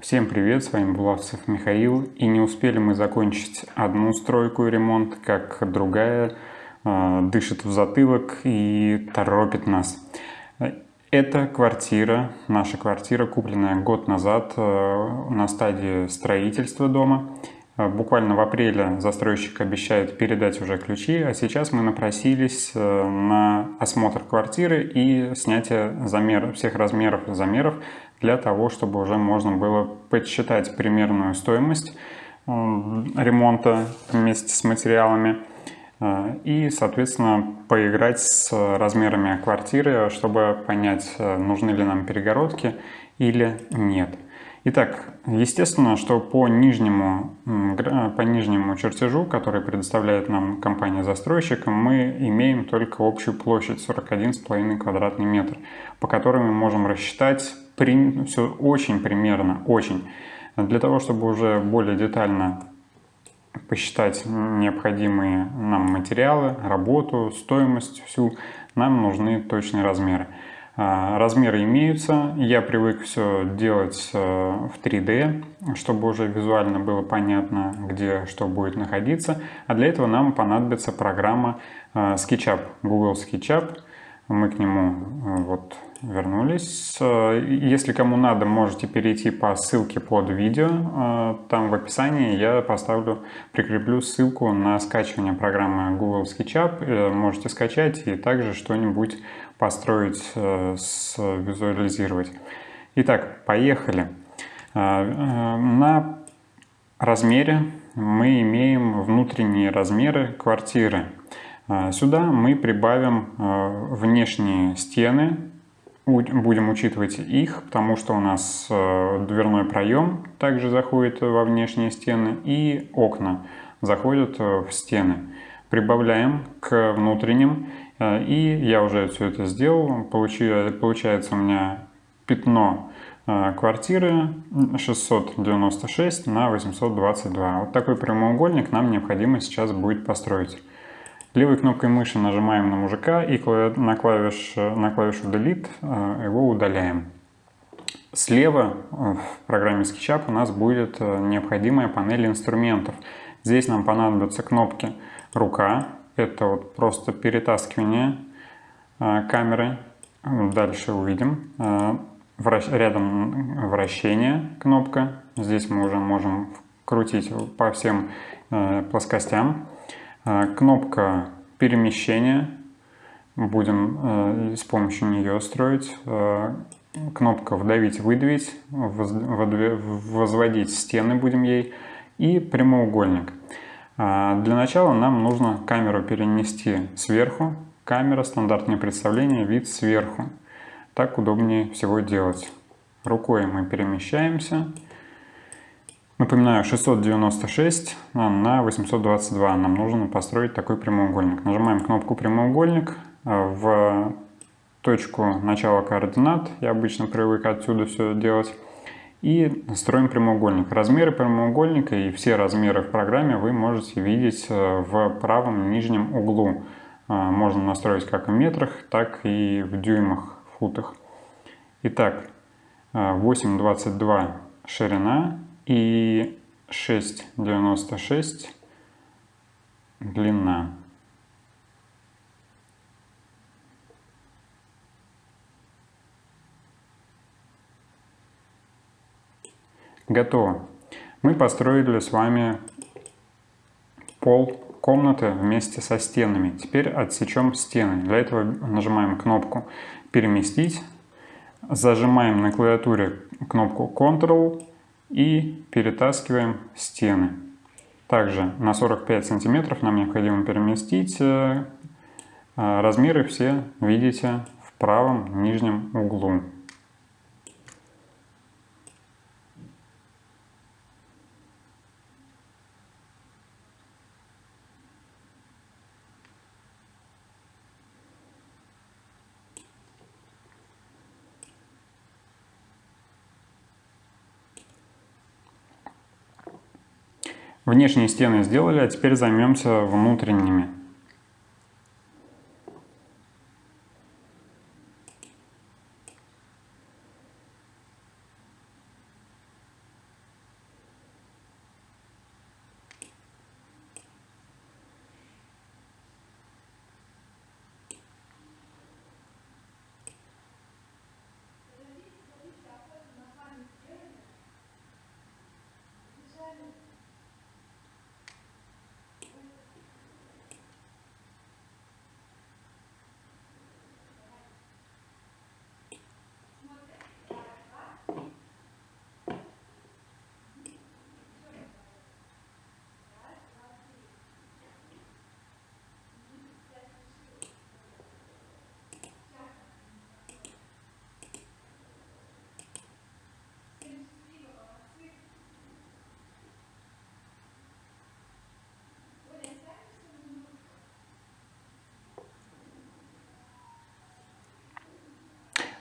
Всем привет, с вами Булавцев Михаил. И не успели мы закончить одну стройку и ремонт, как другая э, дышит в затылок и торопит нас. Это квартира, наша квартира, купленная год назад э, на стадии строительства дома. Э, буквально в апреле застройщик обещает передать уже ключи, а сейчас мы напросились э, на осмотр квартиры и снятие замеров, всех размеров замеров для того, чтобы уже можно было подсчитать примерную стоимость э, ремонта вместе с материалами и, соответственно, поиграть с размерами квартиры, чтобы понять, нужны ли нам перегородки или нет. Итак, естественно, что по нижнему, по нижнему чертежу, который предоставляет нам компания-застройщик, мы имеем только общую площадь 41,5 квадратный метр, по которой мы можем рассчитать при, все очень примерно, очень. Для того, чтобы уже более детально посчитать необходимые нам материалы, работу, стоимость всю, нам нужны точные размеры. А, размеры имеются, я привык все делать э, в 3D, чтобы уже визуально было понятно, где что будет находиться. А для этого нам понадобится программа э, SketchUp, Google SketchUp. Мы к нему э, вот вернулись. Если кому надо, можете перейти по ссылке под видео. Там в описании я поставлю, прикреплю ссылку на скачивание программы Google SketchUp. Можете скачать и также что-нибудь построить, э, визуализировать. Итак, поехали. Э, э, на размере мы имеем внутренние размеры квартиры. Сюда мы прибавим внешние стены, будем учитывать их, потому что у нас дверной проем также заходит во внешние стены и окна заходят в стены. Прибавляем к внутренним и я уже все это сделал. Получается у меня пятно э, квартиры 696 на 822. Вот такой прямоугольник нам необходимо сейчас будет построить. Левой кнопкой мыши нажимаем на мужика и на, клавиш, на клавишу Delete э, его удаляем. Слева в программе SketchUp у нас будет необходимая панель инструментов. Здесь нам понадобятся кнопки «Рука», это вот просто перетаскивание а, камеры. Дальше увидим. А, рядом вращение кнопка. Здесь мы уже можем крутить по всем а, плоскостям. Кнопка перемещения. Будем с помощью нее строить. Кнопка вдавить-выдавить. Возводить стены будем ей. И прямоугольник. А, для начала нам нужно камеру перенести сверху. Камера, стандартное представление, вид сверху. Так удобнее всего делать. Рукой мы перемещаемся. Напоминаю, 696 на 822 нам нужно построить такой прямоугольник. Нажимаем кнопку «Прямоугольник» в точку начала координат. Я обычно привык отсюда все делать и строим прямоугольник. Размеры прямоугольника и все размеры в программе вы можете видеть э, в правом нижнем углу. Э, можно настроить как в метрах, так и в дюймах, футах. Итак, 8,22 э, ширина и 6,96 длина. Готово. Мы построили с вами пол комнаты вместе со стенами. Теперь отсечем стены. Для этого нажимаем кнопку «Переместить», зажимаем на клавиатуре кнопку Ctrl и перетаскиваем стены. Также на 45 сантиметров нам необходимо переместить. Э, размеры все видите в правом нижнем углу. Внешние стены сделали, а теперь займемся внутренними.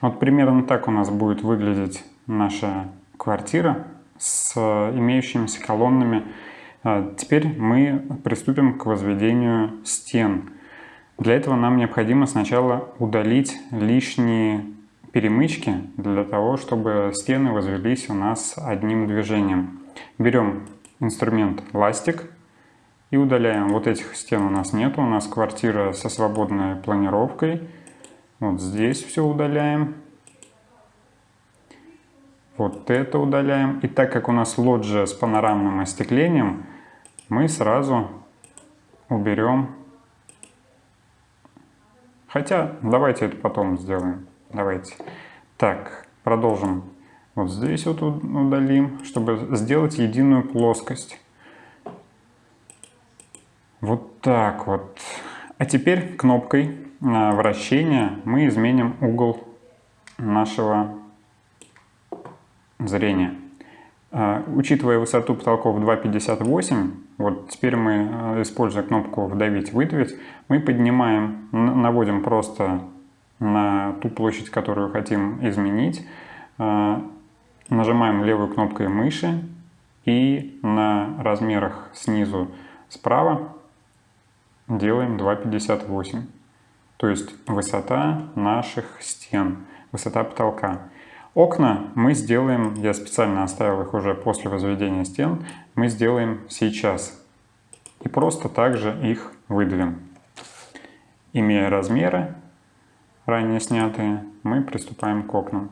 Вот примерно так у нас будет выглядеть наша квартира с имеющимися колоннами. А, теперь мы приступим к возведению стен. Для этого нам необходимо сначала удалить лишние перемычки для того, чтобы стены возвелись у нас одним движением. Берем инструмент ластик и удаляем. Вот этих стен у нас нет, у нас квартира со свободной планировкой. Вот здесь все удаляем. Вот это удаляем. И так как у нас лоджия с панорамным остеклением, мы сразу уберем. Хотя, давайте это потом сделаем. Давайте. Так, продолжим. Вот здесь вот удалим, чтобы сделать единую плоскость. Вот так вот. А теперь кнопкой вращения мы изменим угол нашего зрения. А, учитывая высоту потолков 2,58, вот теперь мы, а, используя кнопку «Вдавить-выдавить», мы поднимаем, наводим просто на ту площадь, которую хотим изменить, нажимаем левой кнопкой мыши и на размерах снизу справа делаем 2,58. То есть высота наших стен, высота потолка. Окна мы сделаем, я специально оставил их уже после возведения стен, мы сделаем сейчас. И просто также их выдавим. Имея размеры, ранее снятые, мы приступаем к окнам.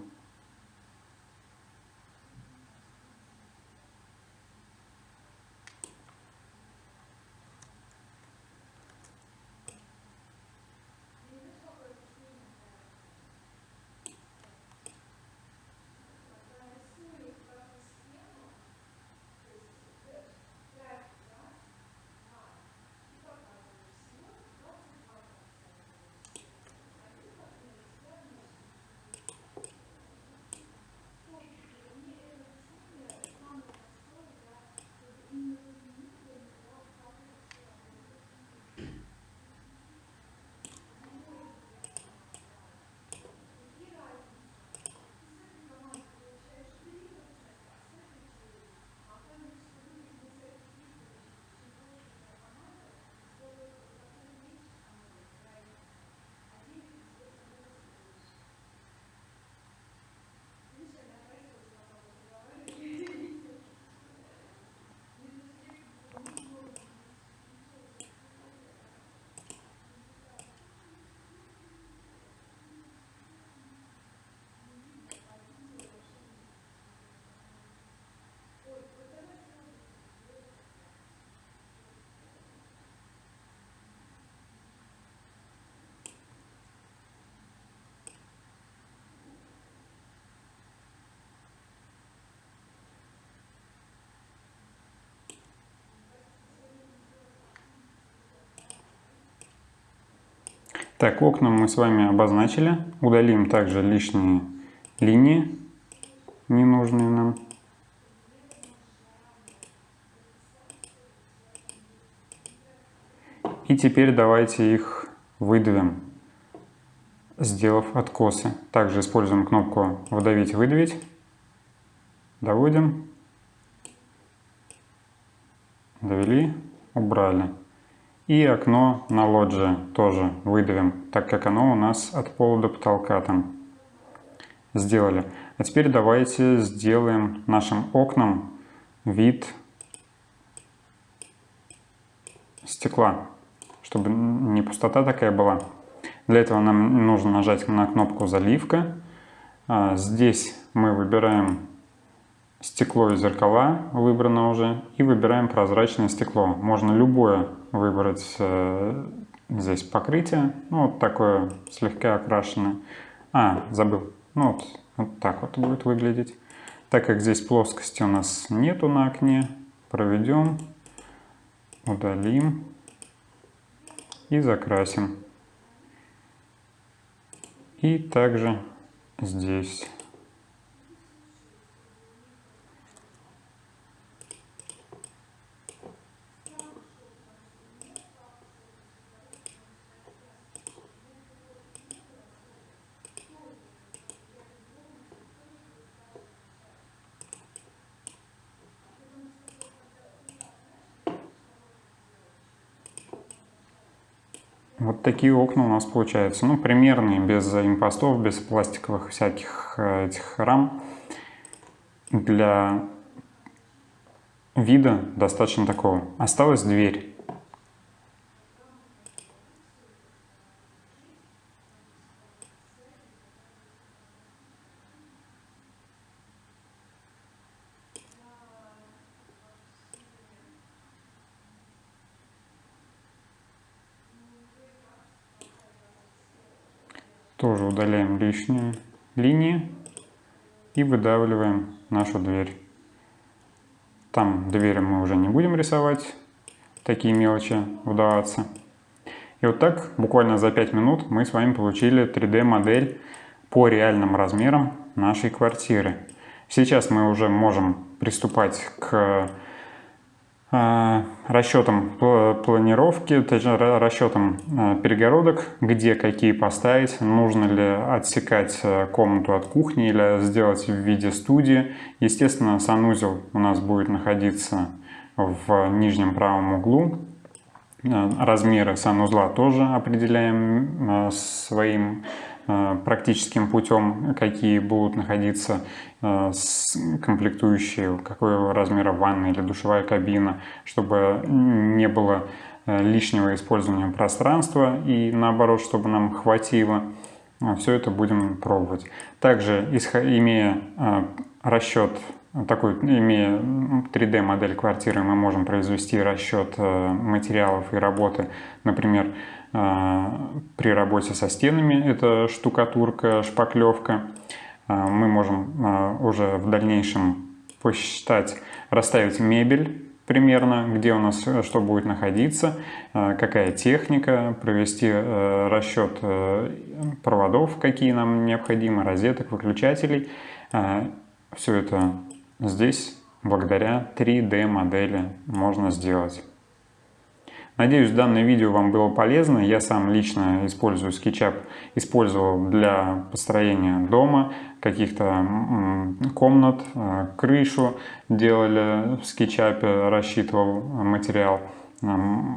Так, окна мы с вами обозначили. Удалим также лишние линии, ненужные нам. И теперь давайте их выдавим, сделав откосы. Также используем кнопку «Вдавить-выдавить». Доводим. Довели, убрали. И окно на лоджии тоже выдавим, так как оно у нас от пола до потолка там сделали. А теперь давайте сделаем нашим окнам вид стекла, чтобы не пустота такая была. Для этого нам нужно нажать на кнопку «Заливка». А, здесь мы выбираем стекло и зеркала выбрано уже. И выбираем прозрачное стекло. Можно любое выбрать э, здесь покрытие. Ну, вот такое слегка окрашенное. А, забыл. Ну, вот, вот так вот будет выглядеть. Так как здесь плоскости у нас нету на окне, проведем, удалим и закрасим. И также здесь. Вот такие окна у нас получаются. Ну, примерные, без импостов, без пластиковых всяких э, этих рам. Для вида достаточно такого. Осталась дверь. Тоже удаляем лишние линии и выдавливаем нашу дверь. Там двери мы уже не будем рисовать, такие мелочи вдаваться. И вот так, буквально за 5 минут, мы с вами получили 3D модель по реальным размерам нашей квартиры. Сейчас мы уже можем приступать к расчетом планировки, расчетом а, перегородок, где какие поставить, нужно ли отсекать а, комнату от кухни или сделать в виде студии. Естественно, санузел у нас будет находиться в нижнем правом углу. Размеры санузла тоже определяем своим Э, практическим путем, какие будут находиться э, комплектующие, какого размера ванна или душевая кабина, чтобы не было э, лишнего использования пространства и наоборот, чтобы нам хватило. Все это будем пробовать. Также, имея расчет такой, имея 3D модель квартиры, мы можем произвести расчет материалов и работы, например, при работе со стенами, это штукатурка, шпаклевка. А, мы можем а, уже в дальнейшем посчитать, расставить мебель примерно, где у нас э, что будет находиться, какая техника, провести э, расчет э, проводов, какие нам необходимы, розеток, выключателей. Все это здесь благодаря 3D модели можно сделать. Надеюсь, данное видео вам было полезно. Я сам лично использую SketchUp, использовал для построения дома, каких-то комнат, э, крышу делали в SketchUp, рассчитывал материал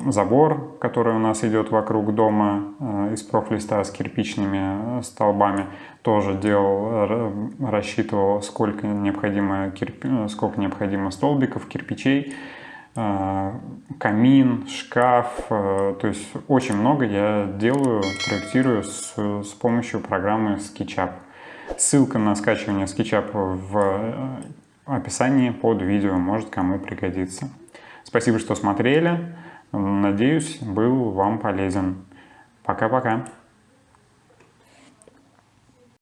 забор, который у нас идет вокруг дома э, из профлиста с кирпичными э, столбами, тоже делал, рассчитывал, сколько необходимо, сколько необходимо столбиков, кирпичей. А, камин, шкаф, э, то есть очень много я делаю, проектирую с, с помощью программы SketchUp. Ссылка на скачивание SketchUp в э, описании под видео, может кому пригодится. Спасибо, что смотрели, надеюсь, был вам полезен. Пока-пока.